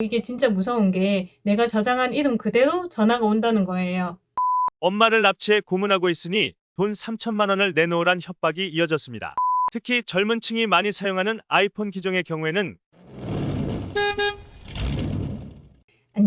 이게 진짜 무서운 게 내가 저장한 이름 그대로 전화가 온다는 거예요. 엄마를 납치해 고문하고 있으니 돈 3천만 원을 내놓으란 협박이 이어졌습니다. 특히 젊은 층이 많이 사용하는 아이폰 기종의 경우에는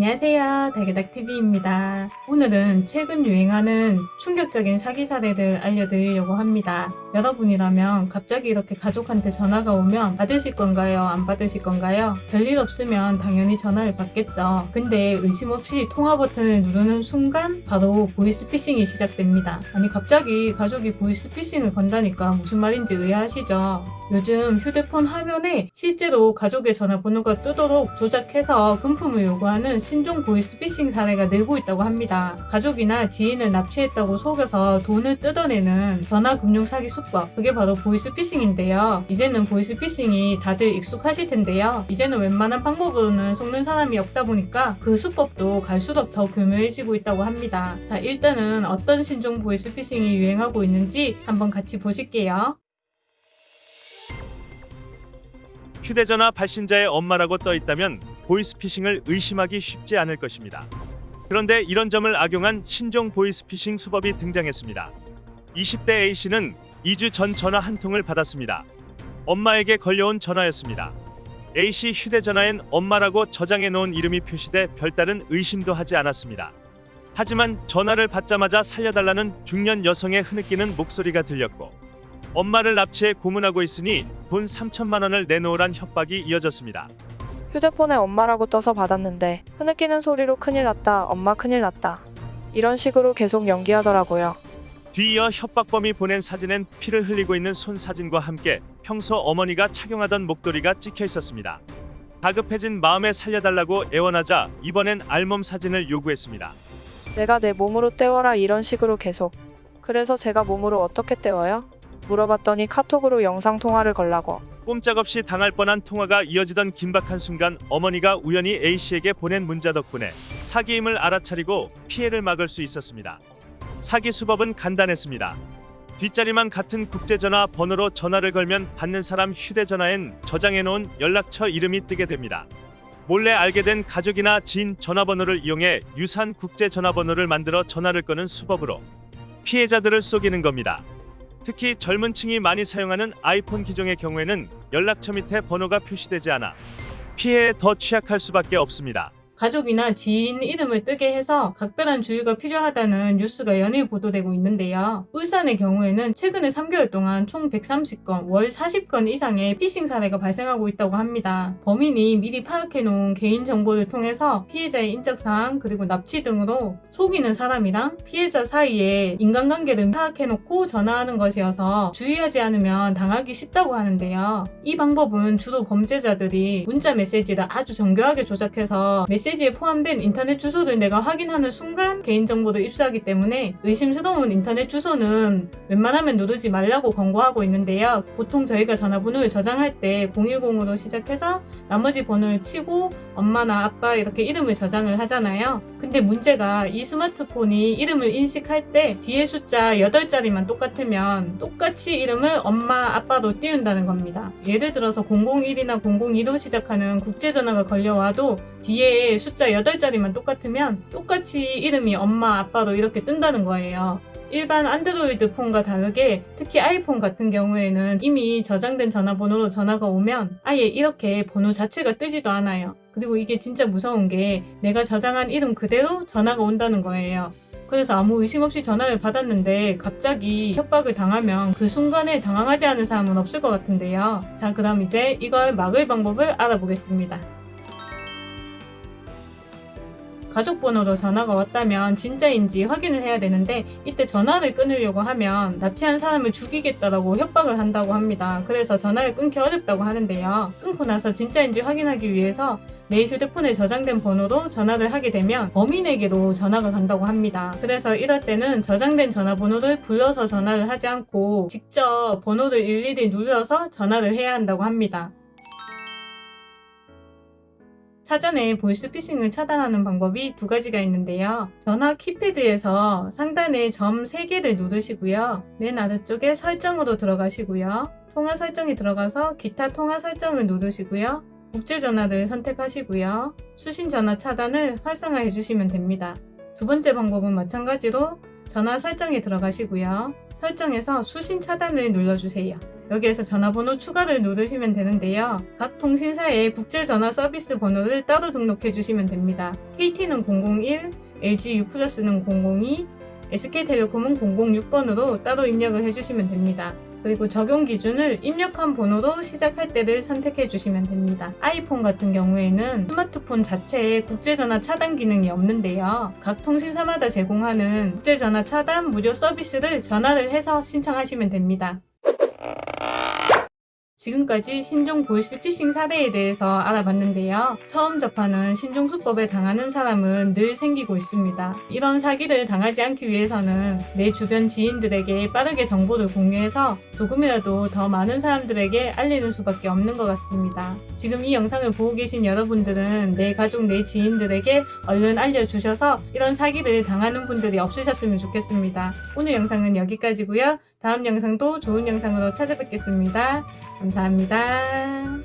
안녕하세요. 달개닥TV입니다. 오늘은 최근 유행하는 충격적인 사기 사례를 알려드리려고 합니다. 여러분이라면 갑자기 이렇게 가족한테 전화가 오면 받으실 건가요? 안 받으실 건가요? 별일 없으면 당연히 전화를 받겠죠. 근데 의심 없이 통화 버튼을 누르는 순간 바로 보이스피싱이 시작됩니다. 아니 갑자기 가족이 보이스피싱을 건다니까 무슨 말인지 의아하시죠? 요즘 휴대폰 화면에 실제로 가족의 전화번호가 뜨도록 조작해서 금품을 요구하는 신종 보이스피싱 사례가 늘고 있다고 합니다. 가족이나 지인을 납치했다고 속여서 돈을 뜯어내는 전화금융 사기 수법 그게 바로 보이스피싱인데요. 이제는 보이스피싱이 다들 익숙하실 텐데요. 이제는 웬만한 방법으로는 속는 사람이 없다 보니까 그 수법도 갈수록 더 교묘해지고 있다고 합니다. 자 일단은 어떤 신종 보이스피싱이 유행하고 있는지 한번 같이 보실게요. 휴대전화 발신자의 엄마라고 떠 있다면 보이스피싱을 의심하기 쉽지 않을 것입니다. 그런데 이런 점을 악용한 신종 보이스피싱 수법이 등장했습니다. 20대 A씨는 2주 전 전화 한 통을 받았습니다. 엄마에게 걸려온 전화였습니다. A씨 휴대전화엔 엄마라고 저장해 놓은 이름이 표시돼 별다른 의심도 하지 않았습니다. 하지만 전화를 받자마자 살려달라는 중년 여성의 흐느끼는 목소리가 들렸고 엄마를 납치해 고문하고 있으니 돈 3천만 원을 내놓으란 협박이 이어졌습니다. 휴대폰에 엄마라고 떠서 받았는데 흐느끼는 소리로 큰일 났다, 엄마 큰일 났다. 이런 식으로 계속 연기하더라고요. 뒤이어 협박범이 보낸 사진엔 피를 흘리고 있는 손 사진과 함께 평소 어머니가 착용하던 목도리가 찍혀 있었습니다. 다급해진 마음에 살려달라고 애원하자 이번엔 알몸 사진을 요구했습니다. 내가 내 몸으로 때워라 이런 식으로 계속. 그래서 제가 몸으로 어떻게 때워요? 물어봤더니 카톡으로 영상통화를 걸라고. 꼼짝없이 당할 뻔한 통화가 이어지던 긴박한 순간 어머니가 우연히 A씨에게 보낸 문자 덕분에 사기임을 알아차리고 피해를 막을 수 있었습니다. 사기 수법은 간단했습니다. 뒷자리만 같은 국제전화 번호로 전화를 걸면 받는 사람 휴대전화엔 저장해놓은 연락처 이름이 뜨게 됩니다. 몰래 알게 된 가족이나 지인 전화번호를 이용해 유사한 국제전화번호를 만들어 전화를 끄는 수법으로 피해자들을 속이는 겁니다. 특히 젊은 층이 많이 사용하는 아이폰 기종의 경우에는 연락처 밑에 번호가 표시되지 않아 피해에 더 취약할 수밖에 없습니다. 가족이나 지인 이름을 뜨게 해서 각별한 주의가 필요하다는 뉴스가 연일 보도되고 있는데요. 울산의 경우에는 최근에 3개월 동안 총 130건, 월 40건 이상의 피싱 사례가 발생하고 있다고 합니다. 범인이 미리 파악해놓은 개인정보를 통해서 피해자의 인적사항 그리고 납치 등으로 속이는 사람이랑 피해자 사이에 인간관계를 파악해놓고 전화하는 것이어서 주의하지 않으면 당하기 쉽다고 하는데요. 이 방법은 주로 범죄자들이 문자 메시지를 아주 정교하게 조작해서 메시지 에 포함된 인터넷 주소를 내가 확인하는 순간 개인정보를 입수하기 때문에 의심스러운 인터넷 주소는 웬만하면 누르지 말라고 권고하고 있는데요. 보통 저희가 전화번호를 저장할 때 010으로 시작해서 나머지 번호를 치고 엄마나 아빠 이렇게 이름을 저장을 하잖아요. 근데 문제가 이 스마트폰이 이름을 인식할 때 뒤에 숫자 8자리만 똑같으면 똑같이 이름을 엄마, 아빠로 띄운다는 겁니다. 예를 들어서 001이나 002로 시작하는 국제전화가 걸려와도 뒤에 숫자 8자리만 똑같으면 똑같이 이름이 엄마, 아빠로 이렇게 뜬다는 거예요. 일반 안드로이드 폰과 다르게 특히 아이폰 같은 경우에는 이미 저장된 전화번호로 전화가 오면 아예 이렇게 번호 자체가 뜨지도 않아요. 그리고 이게 진짜 무서운 게 내가 저장한 이름 그대로 전화가 온다는 거예요. 그래서 아무 의심 없이 전화를 받았는데 갑자기 협박을 당하면 그 순간에 당황하지 않을 사람은 없을 것 같은데요. 자, 그럼 이제 이걸 막을 방법을 알아보겠습니다. 가족 번호로 전화가 왔다면 진짜인지 확인을 해야 되는데 이때 전화를 끊으려고 하면 납치한 사람을 죽이겠다라고 협박을 한다고 합니다. 그래서 전화를 끊기 어렵다고 하는데요. 끊고 나서 진짜인지 확인하기 위해서 내 휴대폰에 저장된 번호로 전화를 하게 되면 범인에게로 전화가 간다고 합니다. 그래서 이럴 때는 저장된 전화번호를 불러서 전화를 하지 않고 직접 번호를 일일이 눌러서 전화를 해야 한다고 합니다. 사전에 보이스피싱을 차단하는 방법이 두 가지가 있는데요. 전화 키패드에서 상단에 점 3개를 누르시고요. 맨 아래쪽에 설정으로 들어가시고요. 통화 설정이 들어가서 기타 통화 설정을 누르시고요. 국제전화를 선택하시고요. 수신전화 차단을 활성화해 주시면 됩니다. 두 번째 방법은 마찬가지로 전화 설정에 들어가시고요. 설정에서 수신 차단을 눌러주세요. 여기에서 전화번호 추가를 누르시면 되는데요. 각 통신사의 국제전화 서비스 번호를 따로 등록해 주시면 됩니다. KT는 001, LG U 플러스는 002, SK텔레콤은 006번으로 따로 입력을 해주시면 됩니다. 그리고 적용 기준을 입력한 번호로 시작할 때를 선택해 주시면 됩니다. 아이폰 같은 경우에는 스마트폰 자체에 국제전화 차단 기능이 없는데요. 각 통신사마다 제공하는 국제전화 차단 무료 서비스를 전화를 해서 신청하시면 됩니다. 지금까지 신종 보이스 피싱 사례에 대해서 알아봤는데요. 처음 접하는 신종 수법에 당하는 사람은 늘 생기고 있습니다. 이런 사기를 당하지 않기 위해서는 내 주변 지인들에게 빠르게 정보를 공유해서 조금이라도 더 많은 사람들에게 알리는 수밖에 없는 것 같습니다. 지금 이 영상을 보고 계신 여러분들은 내 가족, 내 지인들에게 얼른 알려주셔서 이런 사기를 당하는 분들이 없으셨으면 좋겠습니다. 오늘 영상은 여기까지고요. 다음 영상도 좋은 영상으로 찾아뵙겠습니다. 감사합니다.